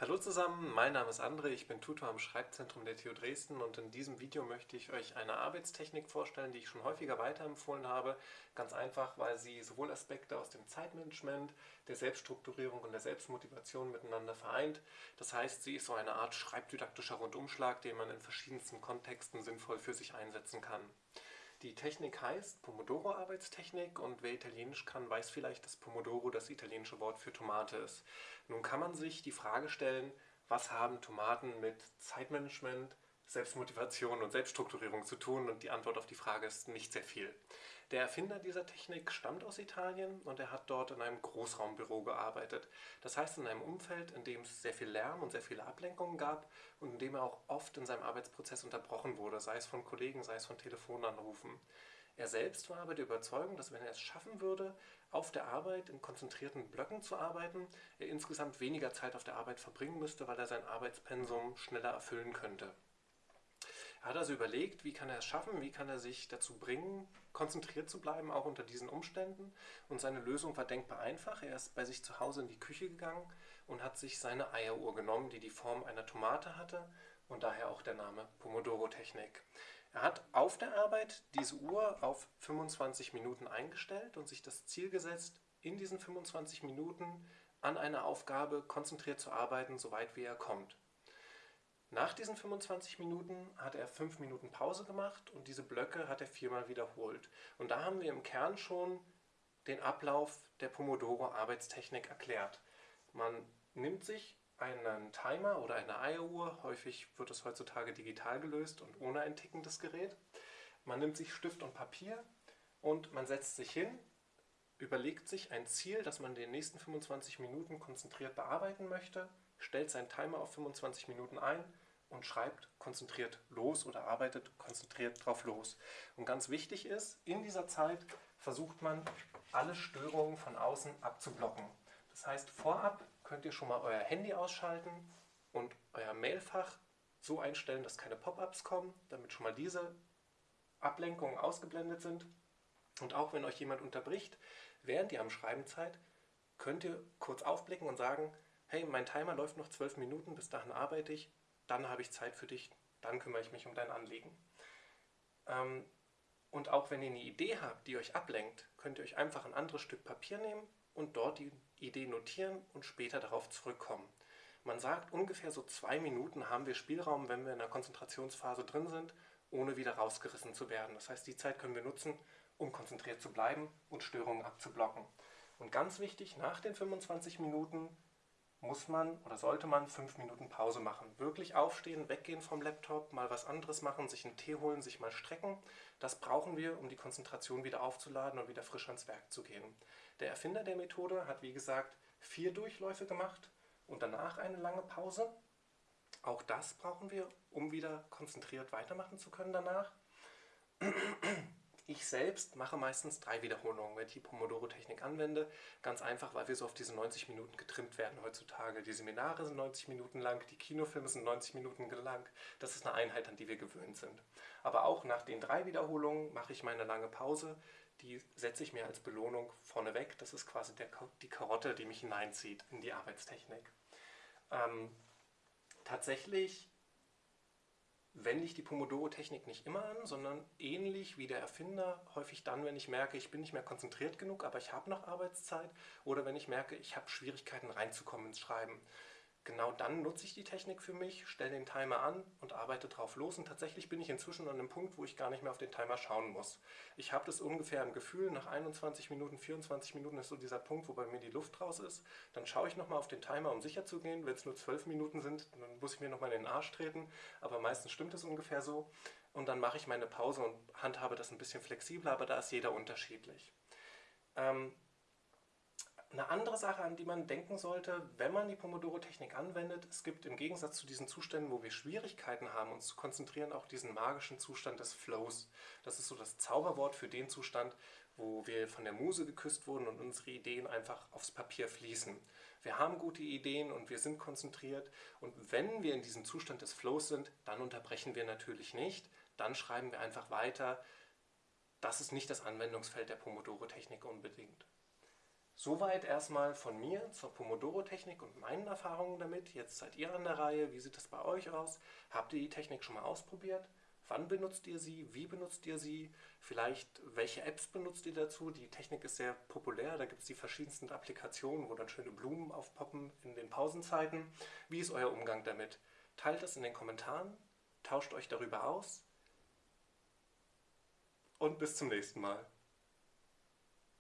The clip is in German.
Hallo zusammen, mein Name ist André, ich bin Tutor am Schreibzentrum der TU Dresden und in diesem Video möchte ich euch eine Arbeitstechnik vorstellen, die ich schon häufiger weiterempfohlen habe. Ganz einfach, weil sie sowohl Aspekte aus dem Zeitmanagement, der Selbststrukturierung und der Selbstmotivation miteinander vereint. Das heißt, sie ist so eine Art schreibdidaktischer Rundumschlag, den man in verschiedensten Kontexten sinnvoll für sich einsetzen kann. Die Technik heißt Pomodoro-Arbeitstechnik und wer Italienisch kann, weiß vielleicht, dass Pomodoro das italienische Wort für Tomate ist. Nun kann man sich die Frage stellen, was haben Tomaten mit Zeitmanagement, Selbstmotivation und Selbststrukturierung zu tun? Und die Antwort auf die Frage ist nicht sehr viel. Der Erfinder dieser Technik stammt aus Italien und er hat dort in einem Großraumbüro gearbeitet. Das heißt in einem Umfeld, in dem es sehr viel Lärm und sehr viele Ablenkungen gab und in dem er auch oft in seinem Arbeitsprozess unterbrochen wurde, sei es von Kollegen, sei es von Telefonanrufen. Er selbst war aber der Überzeugung, dass wenn er es schaffen würde, auf der Arbeit in konzentrierten Blöcken zu arbeiten, er insgesamt weniger Zeit auf der Arbeit verbringen müsste, weil er sein Arbeitspensum schneller erfüllen könnte. Er hat also überlegt, wie kann er es schaffen, wie kann er sich dazu bringen, konzentriert zu bleiben, auch unter diesen Umständen. Und seine Lösung war denkbar einfach. Er ist bei sich zu Hause in die Küche gegangen und hat sich seine Eieruhr genommen, die die Form einer Tomate hatte und daher auch der Name Pomodoro-Technik. Er hat auf der Arbeit diese Uhr auf 25 Minuten eingestellt und sich das Ziel gesetzt, in diesen 25 Minuten an einer Aufgabe konzentriert zu arbeiten, soweit wie er kommt. Nach diesen 25 Minuten hat er 5 Minuten Pause gemacht und diese Blöcke hat er viermal wiederholt. Und da haben wir im Kern schon den Ablauf der Pomodoro-Arbeitstechnik erklärt. Man nimmt sich einen Timer oder eine Eieruhr, häufig wird es heutzutage digital gelöst und ohne ein tickendes Gerät. Man nimmt sich Stift und Papier und man setzt sich hin, überlegt sich ein Ziel, das man in den nächsten 25 Minuten konzentriert bearbeiten möchte, stellt seinen Timer auf 25 Minuten ein und schreibt konzentriert los oder arbeitet konzentriert drauf los. Und ganz wichtig ist, in dieser Zeit versucht man, alle Störungen von außen abzublocken. Das heißt, vorab könnt ihr schon mal euer Handy ausschalten und euer Mailfach so einstellen, dass keine Pop-ups kommen, damit schon mal diese Ablenkungen ausgeblendet sind. Und auch wenn euch jemand unterbricht, während ihr am Schreiben seid, könnt ihr kurz aufblicken und sagen, hey, mein Timer läuft noch zwölf Minuten, bis dahin arbeite ich, dann habe ich Zeit für dich, dann kümmere ich mich um dein Anliegen. Ähm, und auch wenn ihr eine Idee habt, die euch ablenkt, könnt ihr euch einfach ein anderes Stück Papier nehmen und dort die Idee notieren und später darauf zurückkommen. Man sagt, ungefähr so zwei Minuten haben wir Spielraum, wenn wir in der Konzentrationsphase drin sind, ohne wieder rausgerissen zu werden. Das heißt, die Zeit können wir nutzen, um konzentriert zu bleiben und Störungen abzublocken. Und ganz wichtig, nach den 25 Minuten muss man oder sollte man fünf Minuten Pause machen. Wirklich aufstehen, weggehen vom Laptop, mal was anderes machen, sich einen Tee holen, sich mal strecken. Das brauchen wir, um die Konzentration wieder aufzuladen und wieder frisch ans Werk zu gehen. Der Erfinder der Methode hat, wie gesagt, vier Durchläufe gemacht und danach eine lange Pause. Auch das brauchen wir, um wieder konzentriert weitermachen zu können danach. Ich selbst mache meistens drei Wiederholungen, wenn ich die Pomodoro-Technik anwende. Ganz einfach, weil wir so auf diese 90 Minuten getrimmt werden heutzutage. Die Seminare sind 90 Minuten lang, die Kinofilme sind 90 Minuten lang. Das ist eine Einheit, an die wir gewöhnt sind. Aber auch nach den drei Wiederholungen mache ich meine lange Pause. Die setze ich mir als Belohnung vorneweg. Das ist quasi der, die Karotte, die mich hineinzieht in die Arbeitstechnik. Ähm, tatsächlich wende ich die Pomodoro-Technik nicht immer an, sondern ähnlich wie der Erfinder, häufig dann, wenn ich merke, ich bin nicht mehr konzentriert genug, aber ich habe noch Arbeitszeit oder wenn ich merke, ich habe Schwierigkeiten reinzukommen ins Schreiben. Genau dann nutze ich die Technik für mich, stelle den Timer an und arbeite drauf los. Und tatsächlich bin ich inzwischen an einem Punkt, wo ich gar nicht mehr auf den Timer schauen muss. Ich habe das ungefähr im Gefühl, nach 21 Minuten, 24 Minuten ist so dieser Punkt, wo bei mir die Luft raus ist. Dann schaue ich nochmal auf den Timer, um sicher zu gehen. Wenn es nur 12 Minuten sind, dann muss ich mir nochmal in den Arsch treten. Aber meistens stimmt es ungefähr so. Und dann mache ich meine Pause und handhabe das ein bisschen flexibler, aber da ist jeder unterschiedlich. Ähm, eine andere Sache, an die man denken sollte, wenn man die Pomodoro-Technik anwendet, es gibt im Gegensatz zu diesen Zuständen, wo wir Schwierigkeiten haben, uns zu konzentrieren, auch diesen magischen Zustand des Flows. Das ist so das Zauberwort für den Zustand, wo wir von der Muse geküsst wurden und unsere Ideen einfach aufs Papier fließen. Wir haben gute Ideen und wir sind konzentriert und wenn wir in diesem Zustand des Flows sind, dann unterbrechen wir natürlich nicht, dann schreiben wir einfach weiter. Das ist nicht das Anwendungsfeld der Pomodoro-Technik unbedingt. Soweit erstmal von mir zur Pomodoro-Technik und meinen Erfahrungen damit. Jetzt seid ihr an der Reihe. Wie sieht das bei euch aus? Habt ihr die Technik schon mal ausprobiert? Wann benutzt ihr sie? Wie benutzt ihr sie? Vielleicht welche Apps benutzt ihr dazu? Die Technik ist sehr populär. Da gibt es die verschiedensten Applikationen, wo dann schöne Blumen aufpoppen in den Pausenzeiten. Wie ist euer Umgang damit? Teilt es in den Kommentaren, tauscht euch darüber aus und bis zum nächsten Mal.